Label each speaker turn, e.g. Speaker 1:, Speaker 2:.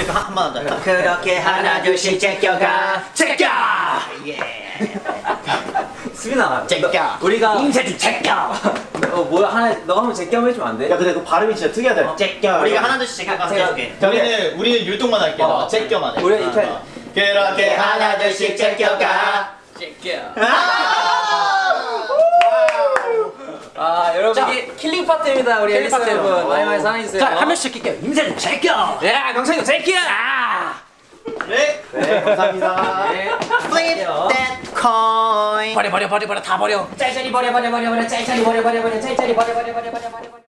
Speaker 1: 그러니까 한번 더.
Speaker 2: 그렇게 하나 둘씩 제껴가
Speaker 1: 제껴.
Speaker 3: 수빈아
Speaker 1: 제껴.
Speaker 3: 너- 우리가
Speaker 1: 인쇄 좀 제껴.
Speaker 3: 어 뭐야 하나 너가 한번 제껴 해주면 안 돼?
Speaker 2: 야 근데 그 발음이 진짜 특이하다
Speaker 1: 제껴. 우리가 하나 둘씩 제껴 가서 해줄게.
Speaker 4: 우리는 우리는 율동만 할게.
Speaker 3: 어.
Speaker 4: 어, 제껴만 해.
Speaker 3: 우리 이렇게
Speaker 4: 어. 그렇게 하나 둘씩 제껴가.
Speaker 3: 아 여러분 이게 킬링 파트입니다 우리 앨리스
Speaker 1: 파트.
Speaker 3: 여러분 많이 많이 사랑해주세요
Speaker 1: 자, 한 명씩. 인쇄 좀 제껴.
Speaker 3: 야 명창이 제껴
Speaker 4: 네.
Speaker 2: 네 감사합니다
Speaker 3: 네.
Speaker 1: Flip that coin.
Speaker 3: 버려 버려 버려 버려 다 버려 짤짤이 버려 버려 버려 버려 짤짤이 버려 버려 버려 짤짤이 버려 버려 버려 버려 버려